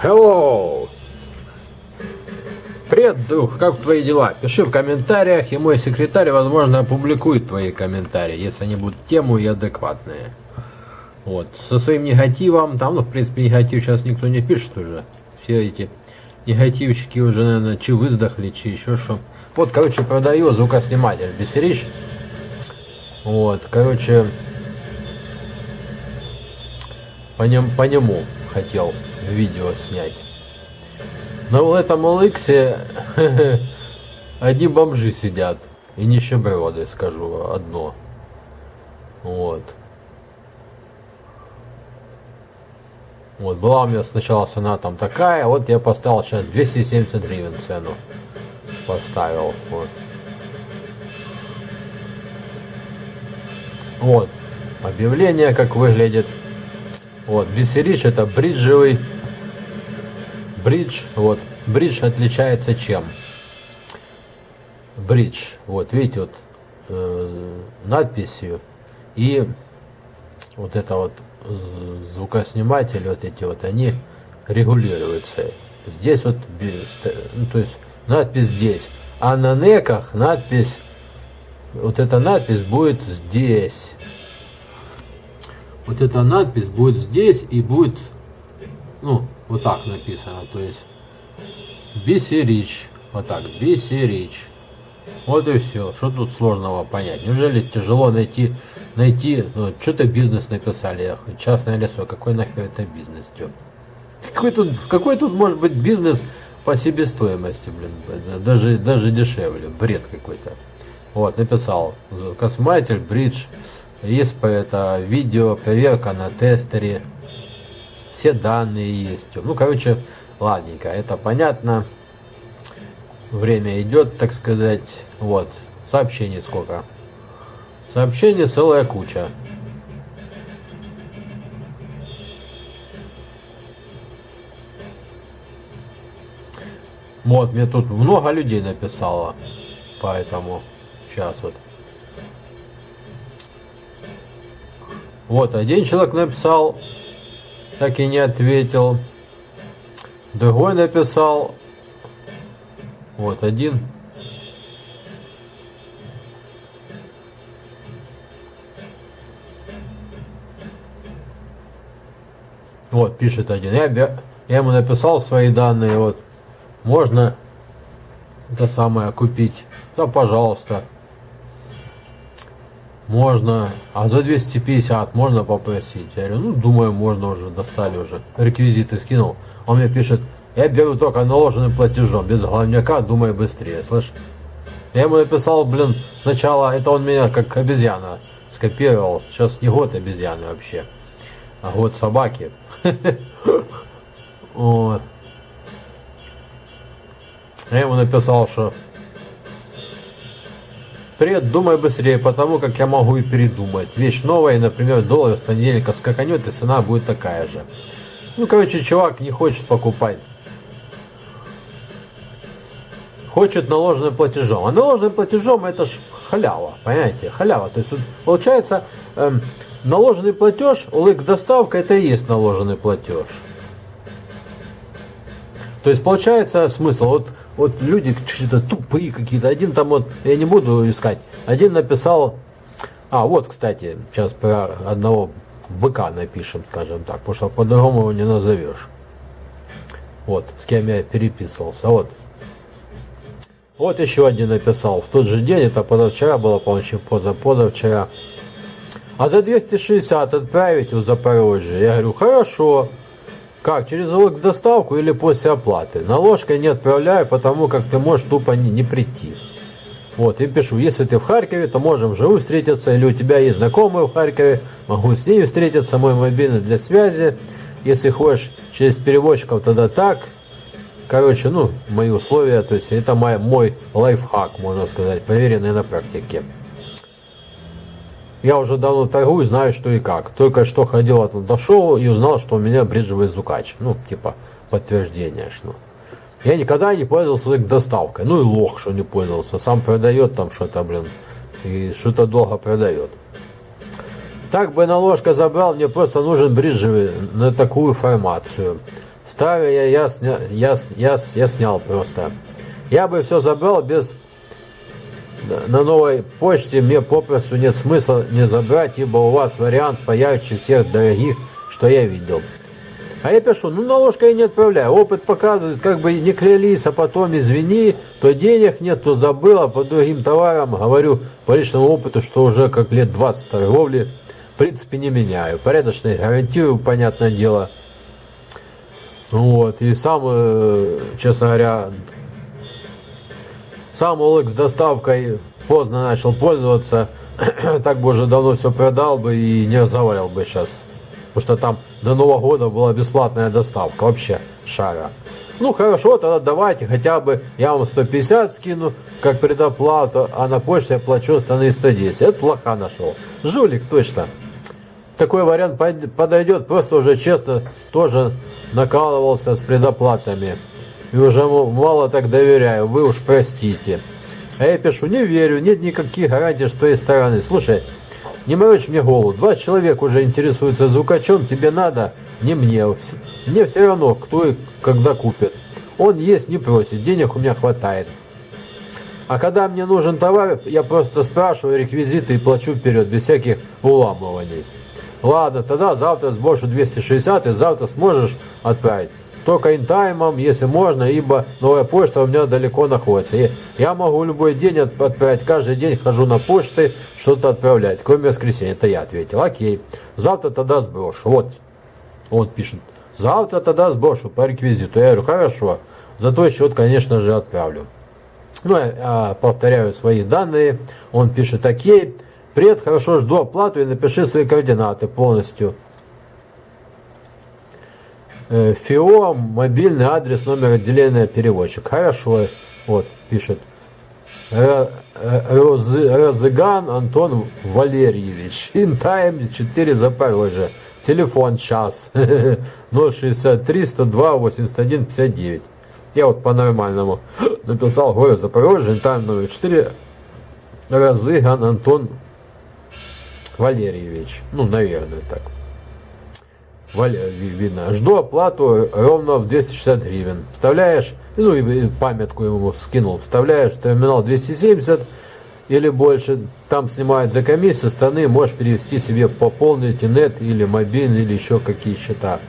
Hello! Привет, дух, как твои дела? Пиши в комментариях, и мой секретарь, возможно, опубликует твои комментарии, если они будут тему и адекватные. Вот, со своим негативом, там, ну, в принципе, негатив сейчас никто не пишет уже. Все эти негативщики уже, наверное, чи выздохли, чи еще что. Вот, короче, продаю звукосниматель Бесерич. Вот, короче, по, нем, по нему хотел видео снять. Но в этом Олексе одни бомжи сидят. И нищеброды, скажу одно. Вот. Вот, была у меня сначала цена там такая, вот я поставил сейчас 270 гривен цену. Поставил, вот. Вот, объявление как выглядит. Вот, Бисерич это бриджевый бридж. Вот, бридж отличается чем? Бридж, вот, видите, вот э, надписью и вот это вот звукосниматели, вот эти вот, они регулируются. Здесь вот, ну, то есть надпись здесь, а на неках надпись, вот эта надпись будет здесь вот эта надпись будет здесь и будет, ну, вот так написано, то есть Бисерич, вот так, Бисерич. Вот и все. Что тут сложного понять? Неужели тяжело найти, найти, ну, что-то бизнес написали, частное лицо, какой нахер это бизнес, тё? Какой тут, какой тут может быть бизнес по себестоимости, блин, даже, даже дешевле, бред какой-то. Вот, написал, косматель, бридж, ИСП это видео, проверка на тестере. Все данные есть. Ну, короче, ладненько, это понятно. Время идет, так сказать. Вот, сообщений сколько. Сообщений целая куча. Вот, мне тут много людей написало. Поэтому сейчас вот. Вот, один человек написал, так и не ответил. Другой написал, вот один. Вот, пишет один. Я, я ему написал свои данные, вот. Можно это самое купить. Да, пожалуйста можно, а за 250 можно попросить. Я говорю, ну, думаю, можно уже, достали уже. Реквизиты скинул. Он мне пишет, я беру только наложенным платежом, без главняка, думаю быстрее, слышь. Я ему написал, блин, сначала, это он меня как обезьяна скопировал. Сейчас не год обезьяны вообще, а год собаки. Я ему написал, что Привет, думай быстрее, потому как я могу и передумать. Вещь новая, например, доллар с понедельника скаканет, и цена будет такая же. Ну, короче, чувак не хочет покупать. Хочет наложенным платежом. А наложенным платежом это ж халява, понимаете? Халява. То есть, вот, получается, эм, наложенный платеж, OLX доставка, это и есть наложенный платеж. То есть, получается смысл, вот вот люди что-то тупые какие-то. Один там вот, я не буду искать, один написал, а вот, кстати, сейчас про одного быка напишем, скажем так, потому что по-другому его не назовешь. Вот, с кем я переписывался. Вот. Вот еще один написал. В тот же день, это позавчера было, по-моему, поза-позавчера. А за 260 отправить в Запорожье. Я говорю, хорошо. Как? Через доставку или после оплаты? Наложкой не отправляю, потому как ты можешь тупо не, не прийти. Вот, и пишу, если ты в Харькове, то можем живу встретиться, или у тебя есть знакомые в Харькове, могу с ними встретиться, мой мобильный для связи. Если хочешь через переводчиков, тогда так. Короче, ну, мои условия, то есть это мой, мой лайфхак, можно сказать, проверенный на практике. Я уже давно торгую, знаю, что и как. Только что ходил от дошел и узнал, что у меня бриджевый звукач. Ну, типа, подтверждение, что. Я никогда не пользовался доставкой. Ну и лох, что не пользовался. Сам продает там что-то, блин. И что-то долго продает. Так бы наложка забрал, мне просто нужен бриджевый на такую формацию. Старые я, сня, я, я, я снял просто. Я бы все забрал без... На новой почте мне попросту нет смысла не забрать, ибо у вас вариант поярче всех дорогих, что я видел. А я пишу, ну наложка я не отправляю. Опыт показывает, как бы не клялись, а потом извини, то денег нет, то забыл, а по другим товарам говорю по личному опыту, что уже как лет 20 торговли, в принципе, не меняю. Порядочно гарантирую, понятное дело. Вот, и сам, э, честно говоря, сам OLX доставкой поздно начал пользоваться, так бы уже давно все продал бы и не разговаривал бы сейчас. Потому что там до Нового года была бесплатная доставка, вообще шара. Ну хорошо, тогда давайте хотя бы я вам 150 скину, как предоплату, а на почте я плачу остальные 110. Это лоха нашел. Жулик точно. Такой вариант подойдет, просто уже честно тоже накалывался с предоплатами. И уже мало так доверяю, вы уж простите. А я пишу, не верю, нет никаких гарантий с твоей стороны. Слушай, не морочь мне голову. Два человека уже интересуются звукачом, тебе надо, не мне. Мне все равно, кто и когда купит. Он есть не просит, денег у меня хватает. А когда мне нужен товар, я просто спрашиваю реквизиты и плачу вперед, без всяких уламываний. Ладно, тогда завтра сброшу 260 и завтра сможешь отправить только интаймом, если можно, ибо новая почта у меня далеко находится. И я могу любой день отправить, каждый день хожу на почты, что-то отправлять, кроме воскресенья. Это я ответил. Окей, завтра тогда сброшу. Вот, он пишет, завтра тогда сброшу по реквизиту. Я говорю, хорошо, за твой счет, конечно же, отправлю. Ну, я повторяю свои данные. Он пишет, окей, привет, хорошо, жду оплату и напиши свои координаты полностью. Э, ФИО, мобильный адрес, номер отделения переводчик. Хорошо, вот, пишет. Розыган Антон Валерьевич. Интайм 4 Запорожье. Телефон час. 063 102 81 59. Я вот по-нормальному написал город Запорожье, интайм номер 4. Розыган Антон Валерьевич. Ну, наверное, так видно. Жду оплату ровно в 260 гривен. Вставляешь, ну и памятку ему скинул, вставляешь терминал 270 или больше, там снимают за комиссию, страны можешь перевести себе по полный интернет или мобильный, или еще какие счета.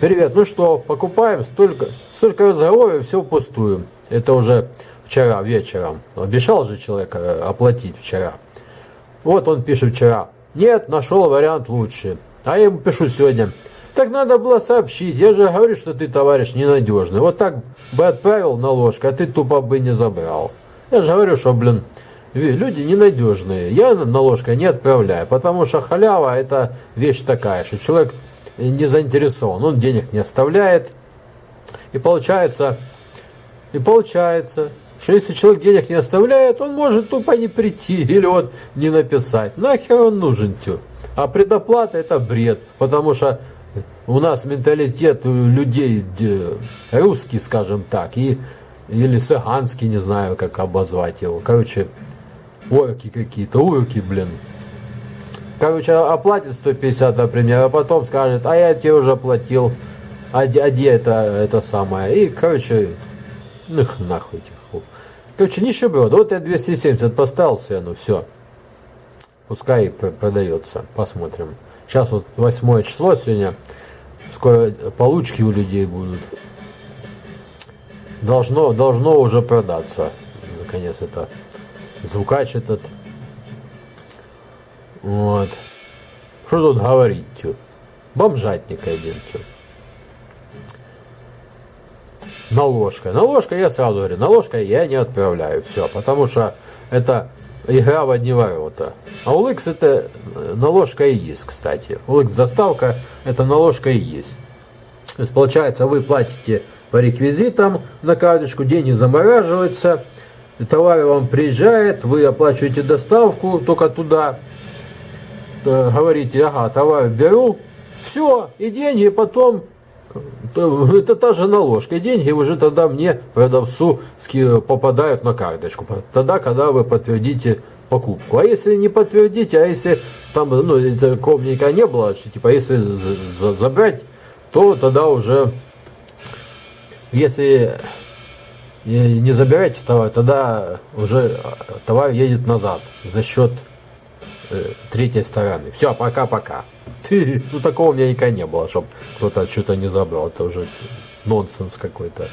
Привет, ну что, покупаем, столько, столько разговоров, все впустую. Это уже вчера вечером. Обещал же человек э, оплатить вчера. Вот он пишет вчера. Нет, нашел вариант лучше. А я ему пишу сегодня. Так надо было сообщить. Я же говорю, что ты, товарищ, ненадежный. Вот так бы отправил на ложку, а ты тупо бы не забрал. Я же говорю, что, блин, люди ненадежные. Я на ложку не отправляю, потому что халява это вещь такая, что человек не заинтересован, он денег не оставляет. И получается, и получается, что если человек денег не оставляет, он может тупо не прийти или вот не написать. Нахер он нужен, тю. А предоплата это бред, потому что у нас менталитет людей русский, скажем так, и, или саганский, не знаю, как обозвать его. Короче, орки какие-то, урки, блин. Короче, оплатит 150, например, а потом скажет, а я тебе уже платил, а, а где это, это самое. И, короче, ну нахуй этих. Короче, нищеброд. Вот я 270 поставил себе, ну все. Пускай продается. Посмотрим. Сейчас вот восьмое число сегодня. Скоро получки у людей будут. Должно, должно уже продаться. Наконец это звукач этот. Вот. Что тут говорить? Тю? Бомжатник один. Тю. Наложка. Наложка, я сразу говорю, наложка я не отправляю. Все, потому что это игра в одни ворота. А OLX это наложка и есть, кстати. OLX доставка это наложка и есть. То есть получается вы платите по реквизитам на карточку, деньги замораживаются, товар вам приезжает, вы оплачиваете доставку только туда, говорите, ага, товар беру, все, и деньги потом это та же наложка. деньги уже тогда мне, продавцу, попадают на карточку. Тогда, когда вы подтвердите покупку. А если не подтвердите, а если там ну, никогда не было, типа если забрать, то тогда уже если не забираете товар, тогда уже товар едет назад за счет третьей стороны. Все, пока-пока. Ну такого у меня никогда не было, чтобы кто-то что-то не забрал. Это уже нонсенс какой-то.